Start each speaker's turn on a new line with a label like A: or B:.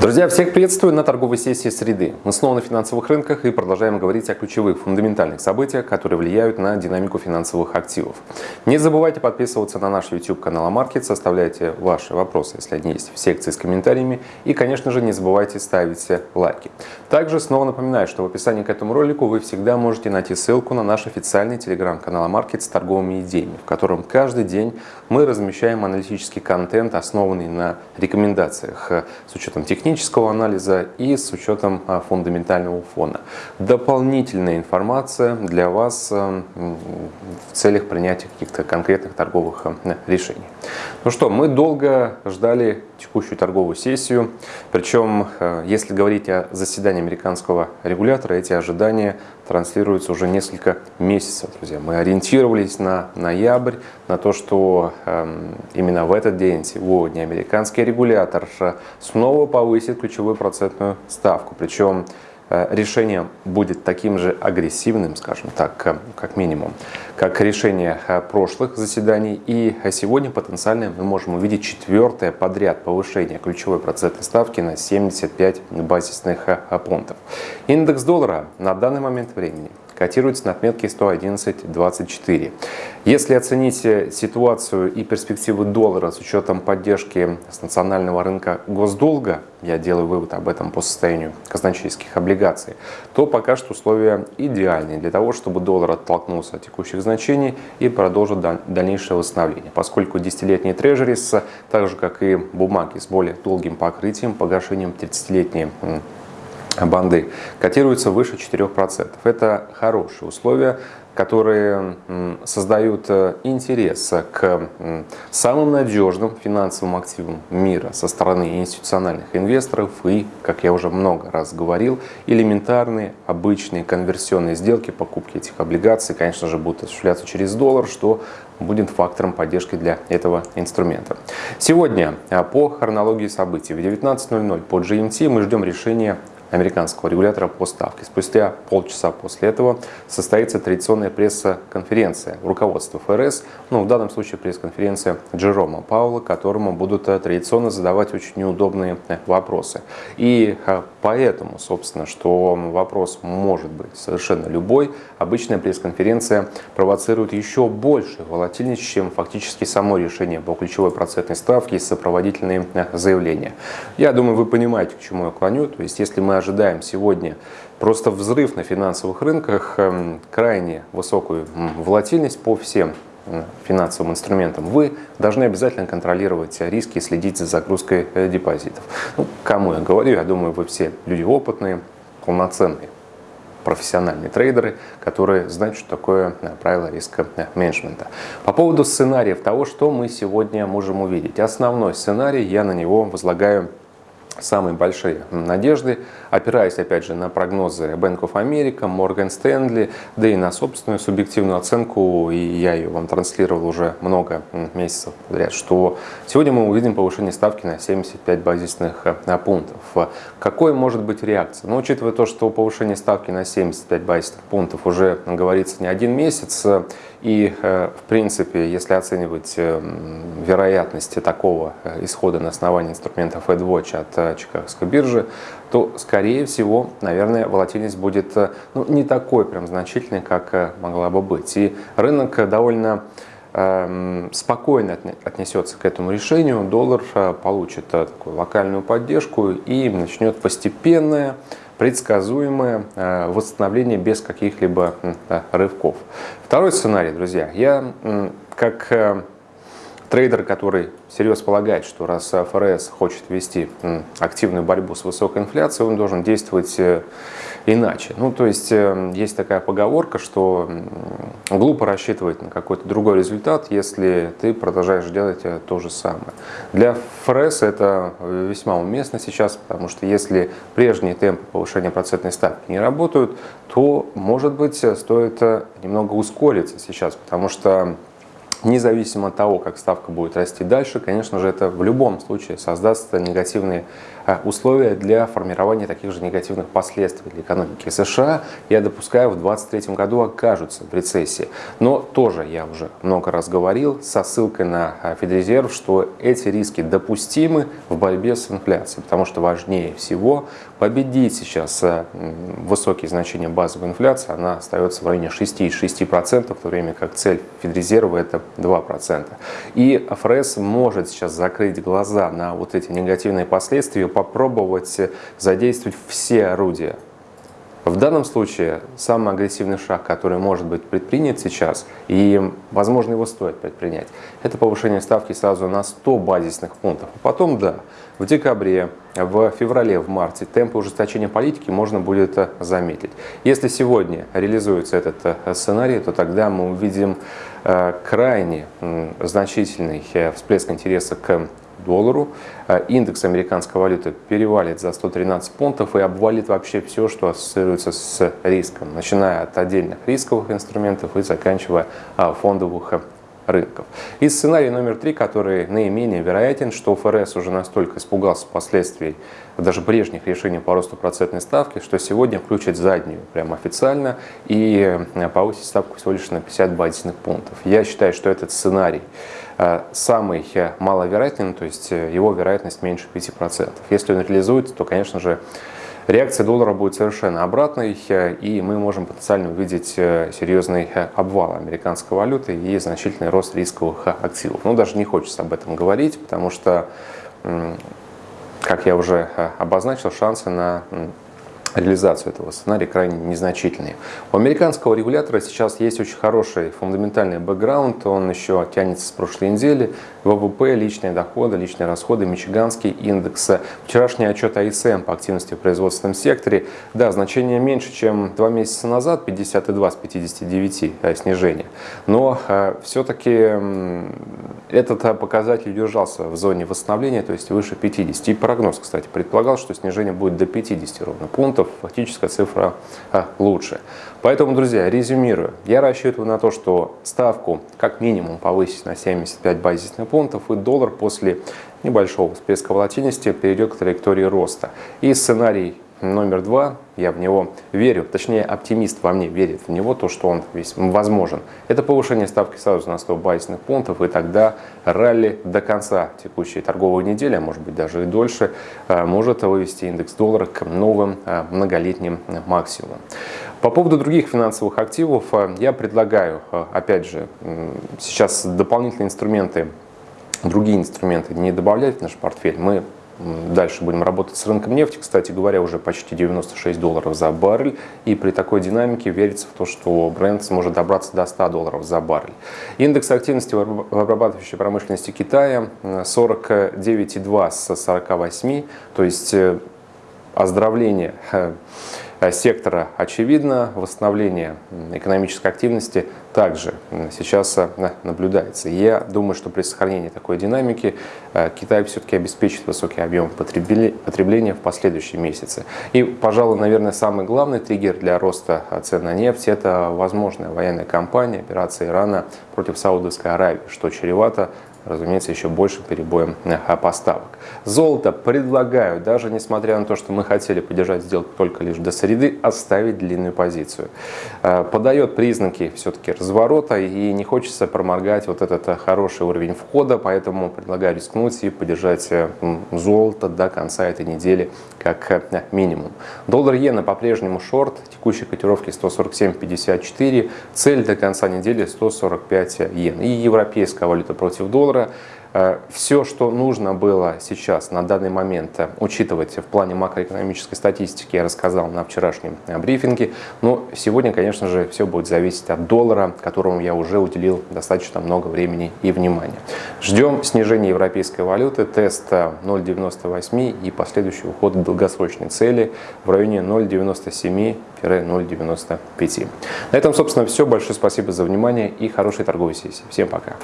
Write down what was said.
A: Друзья, всех приветствую на торговой сессии среды. Мы снова на финансовых рынках и продолжаем говорить о ключевых фундаментальных событиях, которые влияют на динамику финансовых активов. Не забывайте подписываться на наш YouTube канал Амаркет, составляйте ваши вопросы, если они есть, в секции с комментариями. И, конечно же, не забывайте ставить лайки. Также снова напоминаю, что в описании к этому ролику вы всегда можете найти ссылку на наш официальный телеграм-канал Амаркет с торговыми идеями, в котором каждый день мы размещаем аналитический контент, основанный на рекомендациях с учетом технических технического анализа и с учетом а, фундаментального фона. Дополнительная информация для вас а, в целях принятия каких-то конкретных торговых а, решений. Ну что, мы долго ждали текущую торговую сессию, причем, если говорить о заседании американского регулятора, эти ожидания транслируются уже несколько месяцев, друзья. Мы ориентировались на ноябрь, на то, что э, именно в этот день, сегодня, американский регулятор снова повысит ключевую процентную ставку. Причем решение будет таким же агрессивным, скажем так, э, как минимум, как решение э, прошлых заседаний. И сегодня потенциально мы можем увидеть четвертое подряд повышение ключевой процентной ставки на 75 базисных пунктов. Индекс доллара на данный момент времени котируется на отметке 111.24. Если оценить ситуацию и перспективы доллара с учетом поддержки с национального рынка госдолга, я делаю вывод об этом по состоянию казначейских облигаций, то пока что условия идеальные для того, чтобы доллар оттолкнулся от текущих значений и продолжил дальнейшее восстановление, поскольку десятилетние трежерис, так же как и бумаги с более долгим покрытием, погашением 30-летней банды котируются выше 4%. Это хорошие условия, которые создают э, интерес к самым надежным финансовым активам мира со стороны институциональных инвесторов и, как я уже много раз говорил, элементарные обычные конверсионные сделки, покупки этих облигаций, конечно же, будут осуществляться через доллар, что будет фактором поддержки для этого инструмента. Сегодня э, по хронологии событий в 19.00 по GMT мы ждем решения американского регулятора по ставке. Спустя полчаса после этого состоится традиционная пресс-конференция руководства ФРС, ну в данном случае пресс-конференция Джерома Паула, которому будут э, традиционно задавать очень неудобные э, вопросы. И э, поэтому, собственно, что вопрос может быть совершенно любой, обычная пресс-конференция провоцирует еще больше волатильность, чем фактически само решение по ключевой процентной ставке и сопроводительные заявления. Я думаю, вы понимаете, к чему я клоню. То есть, если мы ожидаем сегодня просто взрыв на финансовых рынках, эм, крайне высокую волатильность по всем финансовым инструментам, вы должны обязательно контролировать риски и следить за загрузкой э, депозитов. Ну, кому я говорю, я думаю, вы все люди опытные, полноценные профессиональные трейдеры, которые знают, что такое э, правило риска э, менеджмента. По поводу сценариев того, что мы сегодня можем увидеть. Основной сценарий, я на него возлагаю самые большие надежды, опираясь опять же на прогнозы Bank of America, Morgan Stanley, да и на собственную субъективную оценку, и я ее вам транслировал уже много месяцев подряд, что сегодня мы увидим повышение ставки на 75 базисных э, пунктов. Какой может быть реакция? Ну, учитывая то, что повышение ставки на 75 базисных пунктов уже говорится не один месяц, и, э, в принципе, если оценивать э, вероятности такого э, исхода на основании инструментов AdWatch от Чикагской биржи, то, скорее всего, наверное, волатильность будет ну, не такой прям значительной, как могла бы быть. И рынок довольно эм, спокойно отнесется к этому решению, доллар получит такую локальную поддержку и начнет постепенное предсказуемое э, восстановление без каких-либо рывков. Второй сценарий, друзья, я как э, трейдер, который всерьез полагает, что раз ФРС хочет вести активную борьбу с высокой инфляцией, он должен действовать э, иначе. Ну, то есть, э, есть такая поговорка, что глупо рассчитывать на какой-то другой результат, если ты продолжаешь делать э, то же самое. Для ФРС это весьма уместно сейчас, потому что если прежние темпы повышения процентной ставки не работают, то, может быть, стоит немного ускориться сейчас, потому что независимо от того, как ставка будет расти дальше, конечно же, это в любом случае создаст негативные э, условия для формирования таких же негативных последствий для экономики США. Я допускаю, в 2023 году окажутся в рецессии. Но тоже я уже много раз говорил со ссылкой на э, Федрезерв, что эти риски допустимы в борьбе с инфляцией, потому что важнее всего победить сейчас э, высокие значения базовой инфляции. Она остается в районе 6,6%, в то время как цель Федрезерва это 2%. И ФРС может сейчас закрыть глаза на вот эти негативные последствия, попробовать задействовать все орудия в данном случае самый агрессивный шаг, который может быть предпринят сейчас, и, возможно, его стоит предпринять, это повышение ставки сразу на 100 базисных пунктов. А потом, да, в декабре, в феврале, в марте темпы ужесточения политики можно будет заметить. Если сегодня реализуется этот э, сценарий, то тогда мы увидим э, крайне значительный э, всплеск интереса к доллару. А индекс американской валюты перевалит за 113 пунктов и обвалит вообще все, что ассоциируется с риском, начиная от отдельных рисковых инструментов и заканчивая а, фондовых рынков. И сценарий номер три, который наименее вероятен, что ФРС уже настолько испугался последствий даже прежних решений по росту процентной ставки, что сегодня включит заднюю прямо официально и э, повысит ставку всего лишь на 50 базисных пунктов. Я считаю, что этот сценарий э, самый э, маловероятный, то есть его вероятность меньше 5%. Если он реализуется, то, конечно же, реакция доллара будет совершенно обратной, и мы можем потенциально увидеть э, серьезный э, обвал американской валюты и значительный рост рисковых активов. Но даже не хочется об этом говорить, потому что, как я уже э, обозначил, шансы на реализацию этого сценария крайне незначительные. У американского регулятора сейчас есть очень хороший фундаментальный бэкграунд, он еще тянется с прошлой недели. ВВП, личные доходы, личные расходы, Мичиганский индекс, вчерашний отчет АСМ по активности в производственном секторе. Да, значение меньше, чем два месяца назад, 52 с 59 э, снижение. Но э, все-таки э, этот показатель держался в зоне восстановления, то есть выше 50. И прогноз, кстати, предполагал, что снижение будет до 50 ровно пунктов пунктов, фактическая цифра а, лучше. Поэтому, друзья, резюмирую. Я рассчитываю на то, что ставку как минимум повысить на 75 базисных пунктов, и доллар после небольшого всплеска волатильности перейдет к траектории роста. И сценарий номер два, я в него верю, точнее оптимист во мне верит в него, то, что он весь возможен. Это повышение ставки сразу на 100 базисных пунктов, и тогда ралли до конца текущей торговой недели, а может быть даже и дольше, э, может вывести индекс доллара к новым э, многолетним максимумам. По поводу других финансовых активов э, я предлагаю, опять же, сейчас дополнительные инструменты другие инструменты не добавлять в наш портфель. Мы Дальше будем работать с рынком нефти. Кстати говоря, уже почти 96 долларов за баррель. И при такой динамике верится в то, что бренд сможет добраться до 100 долларов за баррель. Индекс активности в обрабатывающей промышленности Китая 49,2 с 48. То есть э, оздоровление э, Э, сектора очевидно, восстановление экономической активности также сейчас э, наблюдается. Я думаю, что при сохранении такой динамики э, Китай все-таки обеспечит высокий объем потребления в последующие месяцы. И, пожалуй, наверное, самый главный триггер для роста цен на нефть – это возможная военная кампания, операция Ирана против Саудовской Аравии, что чревато разумеется, еще большим перебоем э, поставок. Золото предлагаю, даже несмотря на то, что мы хотели поддержать сделку только лишь до среды, оставить длинную позицию. Э, подает признаки все-таки разворота и не хочется проморгать вот этот э, хороший уровень входа, поэтому предлагаю рискнуть и поддержать золото до конца этой недели как минимум. Доллар-иена по-прежнему шорт, текущей котировки 147.54, цель до конца недели 145 йен. И европейская валюта против доллара доллара. Э, Все, что нужно было сейчас, на данный момент, э, учитывать в плане макроэкономической статистики, я рассказал на вчерашнем э, брифинге. Но сегодня, конечно же, все будет зависеть от доллара, которому я уже уделил достаточно много времени и внимания. Ждем снижения европейской валюты, тест 0,98 и последующий уход к долгосрочной цели в районе 0,97-0,95. На этом, собственно, все. Большое спасибо за внимание и хорошей торговой сессии. Всем пока.